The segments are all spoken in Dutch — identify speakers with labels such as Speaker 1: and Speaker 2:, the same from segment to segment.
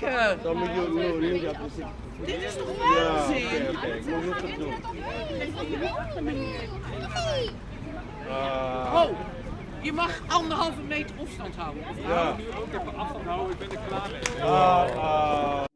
Speaker 1: kijken?
Speaker 2: Dan moet je no, nee, ja, precies.
Speaker 1: Dit is toch
Speaker 2: Ja,
Speaker 1: waanzin?
Speaker 2: Ik moet nog het doen. Ah,
Speaker 1: Oh, je mag anderhalve meter afstand houden.
Speaker 2: ja.
Speaker 3: nu ook even afstand houden, ik ben er klaar mee.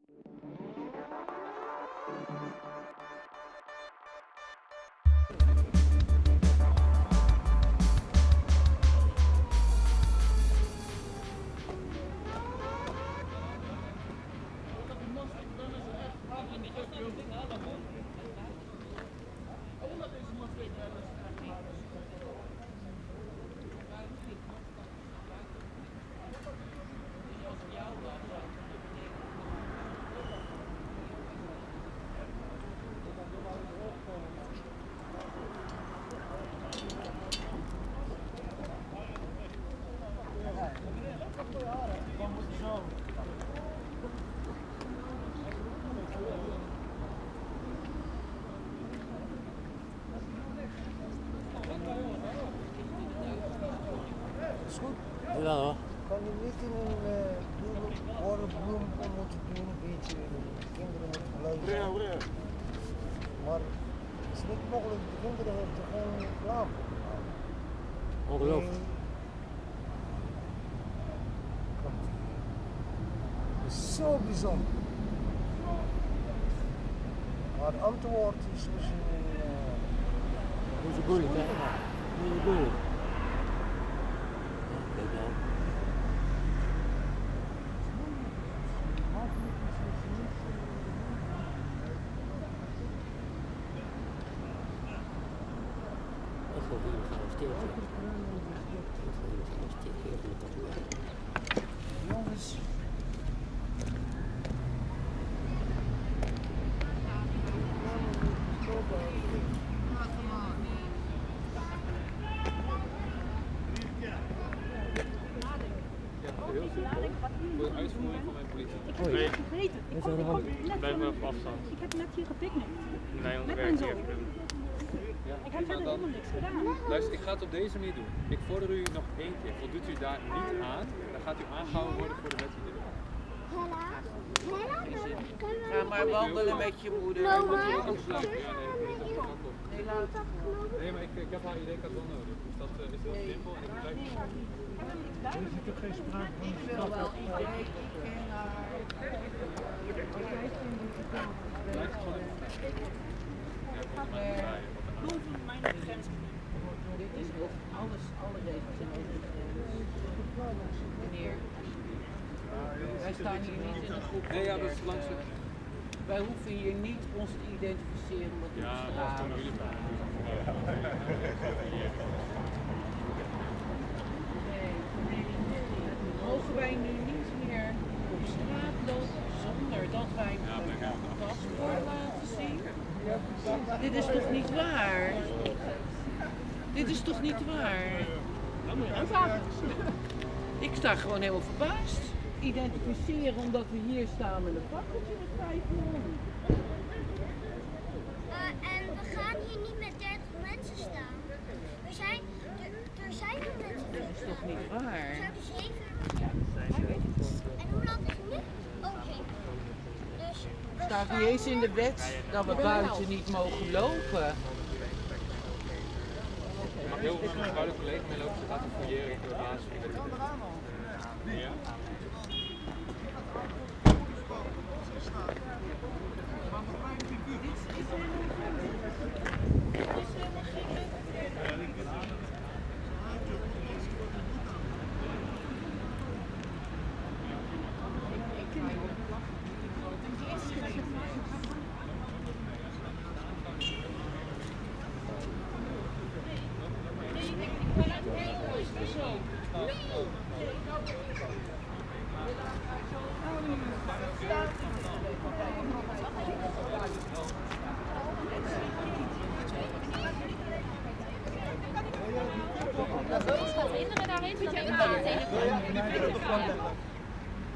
Speaker 4: Ja hoor.
Speaker 5: Kan je niet in een uh, bloem, orenbloem om moeten doen, een beetje de kinderen moeten luisteren. Maar het is niet mogelijk, de kinderen hebben geen reclame.
Speaker 4: Ongelooflijk.
Speaker 5: Het is zo bijzonder. Maar het antwoord is misschien... Uh,
Speaker 4: Hoe is het moeilijk hè? Hoe is het moeilijk? Ja, kijk nou. Dat is wel weer gearresteerd. ja. Dat is wel weer
Speaker 5: jongens.
Speaker 3: Voor de uitvoering van mijn politie.
Speaker 6: Nee, vergeten. Ik kom, ik kom net
Speaker 3: afstand.
Speaker 6: Ik heb net hier gepicnict.
Speaker 3: Nee,
Speaker 6: Met mijn zoon. Ik niks gedaan.
Speaker 3: Luister, ik ga het op deze manier doen. Ik vorder u nog één keer. Voldoet u daar niet aan, dan gaat u aangehouden worden voor de wet die er is.
Speaker 1: Ga maar wandelen met je moeder.
Speaker 3: Nee, is.
Speaker 1: Nee,
Speaker 3: maar ik, ik heb haar ID-kaart wel nodig. Dus dat eh, is heel simpel en ik blijf
Speaker 1: Ik wil wel idee. Ik ken haar.
Speaker 3: blijf gewoon even staan. Ja, volgens mij moet draaien.
Speaker 6: Boven mijn grens.
Speaker 1: Dit is ook alles, alle regels de grens. Meneer, wij staan hier niet in een groep.
Speaker 3: Nee, ja, dat is langs de...
Speaker 1: Wij hoeven hier niet ons te identificeren met
Speaker 3: Ja, dat
Speaker 1: straat.
Speaker 3: jullie maar.
Speaker 1: Nee, nee, nee. Mogen wij nu niet meer op straat lopen zonder dat wij
Speaker 3: Ja, ja,
Speaker 1: een paspoort laten zien? Dit is toch niet waar? Dit is toch niet waar?
Speaker 6: Dan moet je aanvragen.
Speaker 1: Ik sta gewoon helemaal verbaasd. Identificeren omdat we hier staan met een fakkeltje met vijf man.
Speaker 7: Eh, en we gaan hier niet met 30 mensen staan. Er zijn, er, er zijn er mensen
Speaker 1: Dat is toch niet
Speaker 7: Er
Speaker 1: waar?
Speaker 7: zouden zeven. En hoe laat is het nu? Oh, zeven. Dus er
Speaker 1: staat niet eens in de wet dat we buiten niet mogen lopen.
Speaker 3: Mijn oude collega mee lopen, ze gaat een fouilleren door de baas. Ja?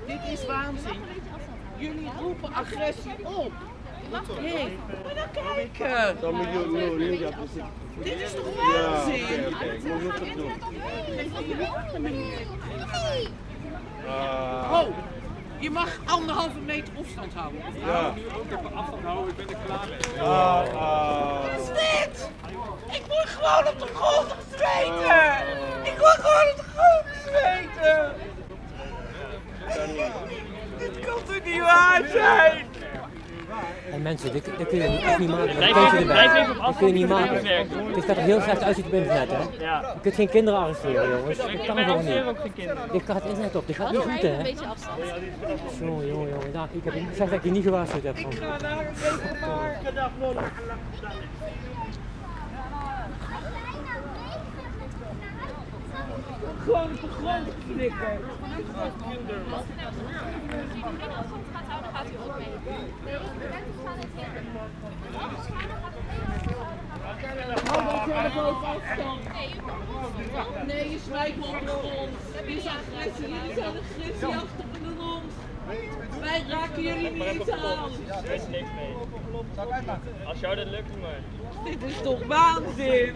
Speaker 1: Dit is waanzin. Jullie roepen agressie op. Hé, maar dan kijken.
Speaker 2: Dan ja, precies.
Speaker 1: Dit is toch
Speaker 2: Ja,
Speaker 1: waanzin?
Speaker 2: Ik doen.
Speaker 1: Nee.
Speaker 2: Ah,
Speaker 1: Oh, Je mag anderhalve meter afstand houden.
Speaker 2: Ja.
Speaker 3: Nu ook even afstand houden, ik ben er klaar mee.
Speaker 2: Ah, ah.
Speaker 1: Wat is dit? Ik moet gewoon op de grond zweten! Ik moet gewoon op de Dit kan toch niet waar zijn?
Speaker 4: En mensen, dit, dit kun je echt niet maken. Dat kun je erbij. Dat kun je niet maken. Dit gaat er heel slecht uit op internet, hè?
Speaker 6: Ja.
Speaker 4: Je kunt geen kinderen arresteren, jongens. Dat kan gewoon niet.
Speaker 6: ook geen kinderen.
Speaker 4: Dit gaat het internet op. Dit gaat niet goed,
Speaker 8: Even een
Speaker 4: hè?
Speaker 8: beetje afstand.
Speaker 4: Jongen, jongen, jongen. Nou, ik, heb, ik zeg dat ik je niet gewaarschuwd heb. Van.
Speaker 1: Gewoon op de grond flikken.
Speaker 8: Als gaat houden, gaat u ook mee. Nee, buiten staan en kinderen. Afstand gaat het
Speaker 1: Hou dat telefoon afstand.
Speaker 8: Nee,
Speaker 1: je smijt me op de grond. Dit is agressie. Jullie zijn agressieachtig in de rond. Wij raken jullie niet aan.
Speaker 6: Er is niks mee. Als jou dat lukt, doe maar.
Speaker 1: Dit is toch waanzin?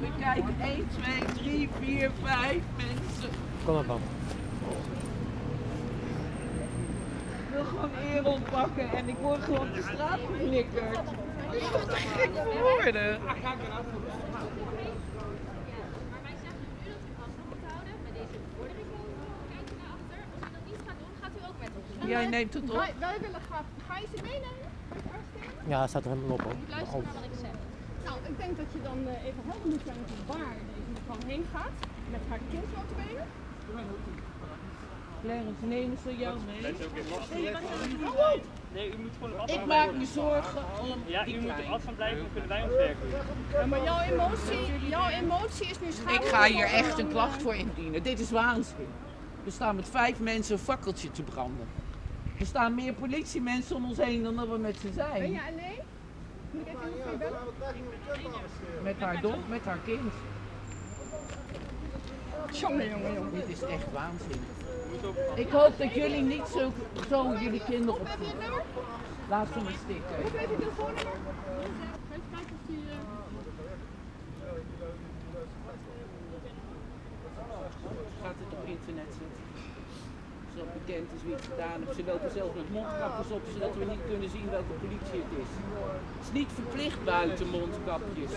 Speaker 1: We kijken 1, 2, 3, 4, 5 mensen.
Speaker 4: Kom maar, pap.
Speaker 1: Ik wil gewoon eer oppakken en ik word gewoon op de straat geflikkerd. Ik word er gek voor worden.
Speaker 8: Maar wij zeggen nu dat u afstand moet houden. Met deze bevordering kijkt u naar achter. Als u dat niet gaat doen, gaat u ook met ons.
Speaker 1: Jij neemt het op.
Speaker 9: Wij, wij willen graag. Ga je ze meenemen?
Speaker 4: Ja, staat er helemaal op, hoor.
Speaker 8: Luister naar wat ik zeg.
Speaker 9: Nou, ik denk dat je dan eh, even helder moet zijn van waar deze mevrouw heen gaat. Met haar kind notabene.
Speaker 1: Clarence, nemen ze jou mee?
Speaker 6: Nee, u moet gewoon afstand
Speaker 1: Ik maak me zorgen om
Speaker 6: Ja, u moet
Speaker 1: kleine.
Speaker 6: afstand blijven, dan kunnen wij ons werk doen.
Speaker 9: Ja, maar jouw emotie, jouw emotie is nu schade.
Speaker 1: Ik ga hier echt een klacht voor indienen. Dit is waanzin. We staan met vijf mensen een fakkeltje te branden. Er staan meer politiemensen om ons heen dan dat we met ze
Speaker 9: Ben
Speaker 1: zijn.
Speaker 9: je alleen? Moet ik even iemand voor je bellen?
Speaker 1: Met haar dom, met haar kind.
Speaker 9: Jongen, jongen, jongen.
Speaker 1: Dit is echt waanzin. Ik hoop dat jullie niet zo, zo jullie kinderen
Speaker 9: Heb nummer?
Speaker 1: Laat ze maar stikken.
Speaker 9: Hoe heet je telefoonnummer? Even kijken of die...
Speaker 1: Gaat het op internet zetten. Zodat bekend is wie het gedaan heeft. Ze lopen zelfs met mondkapjes op, zodat we niet kunnen zien welke politie het is. Het is niet verplicht buiten mondkapjes.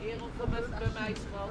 Speaker 1: Erel, kom even bij mij, schat.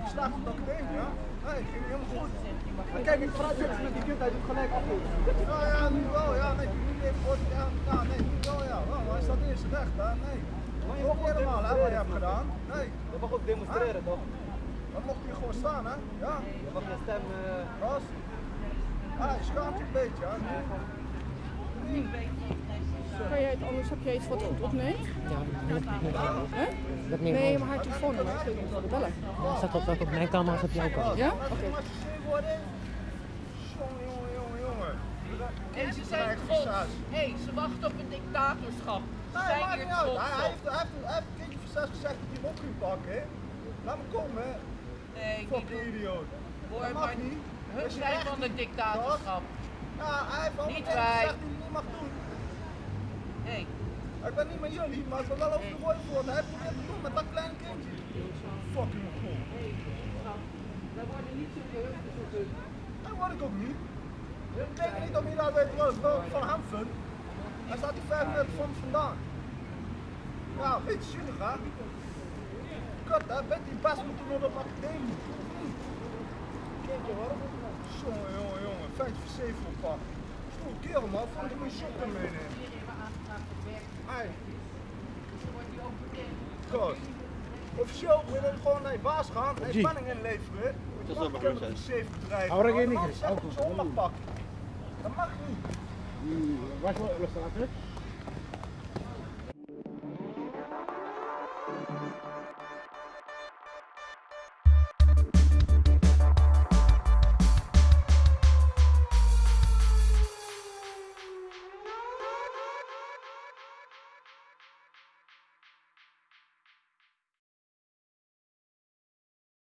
Speaker 9: Ik
Speaker 5: slaag op dat ding, ja? Nee, ging helemaal goed. Maar kijk, ik praat eens met die kind, hij doet gelijk af. Ja, ja, nu wel, ja, nee, nu even ja, ja, nee, nu wel, ja. Wel, hij staat eerst recht, hè, nee. Mag niet helemaal, hè, wat je hebt gedaan. Nee. Je mag ook demonstreren, toch? Dan mocht hij gewoon staan, hè? Ja. Je mag je stem, eh... Ras. Ah, je schaamt je een beetje, hè?
Speaker 9: Kan jij het anders, heb jij iets wat goed opneemt?
Speaker 4: Ja, dat ik.
Speaker 9: Hè?
Speaker 4: Dat neem ik
Speaker 9: Nee, maar haar telefoonnummer, ik weet niet of bellen.
Speaker 4: Dat staat op, op mijn camera's op jouw camera.
Speaker 9: Ja? Oké.
Speaker 5: Jongen, jongen, jongen, jongen.
Speaker 1: En ze zijn trots. Hé, hey, ze wachten op een dictatorschap. Ze
Speaker 10: Nee,
Speaker 1: zijn
Speaker 10: maakt
Speaker 1: hier
Speaker 10: niet uit.
Speaker 1: trots
Speaker 10: Hij, hij, heeft, hij, heeft, hij heeft een keertje voor zes gezegd dat hij hem op ging pakken. hè. Laat me komen, hè.
Speaker 1: Nee, niet
Speaker 10: Fucking idioot.
Speaker 1: Hoor,
Speaker 10: Dat mag
Speaker 1: maar
Speaker 10: niet.
Speaker 1: hun zijn van het dictatorschap.
Speaker 10: Ja, hij heeft al
Speaker 1: Niet wij.
Speaker 10: gezegd dat hij het niet mag doen.
Speaker 1: Hé,
Speaker 10: Ik ben niet met jullie, maar ik ben wel over de rooi voor. Hij probeert te doen met dat kleine kindje. Fucking cool.
Speaker 1: wij worden niet zo geheugen zoals hun.
Speaker 10: Dat word ik ook niet. Ik denk niet dat weet wat ik wel van hem vind. Hij staat hier vijf meter van vandaan. Ja, een beetje zielig hè. Kut, hè, weet die best moeten doen op academie. Kindje hoor. Jongen, jongen, jongen. Vijf voor zeven op Stoel kerel man, vond ik moet je shoppen meenemen. Hey. Goed. Officieel moet je gewoon naar je baas gaan en je penning inleveren.
Speaker 2: Dat is
Speaker 10: mag
Speaker 2: wel
Speaker 10: zeven bedrijven.
Speaker 2: Hou er geen niks, hou
Speaker 10: dat mag pakken. Dat mag niet.
Speaker 2: Waar is wel staat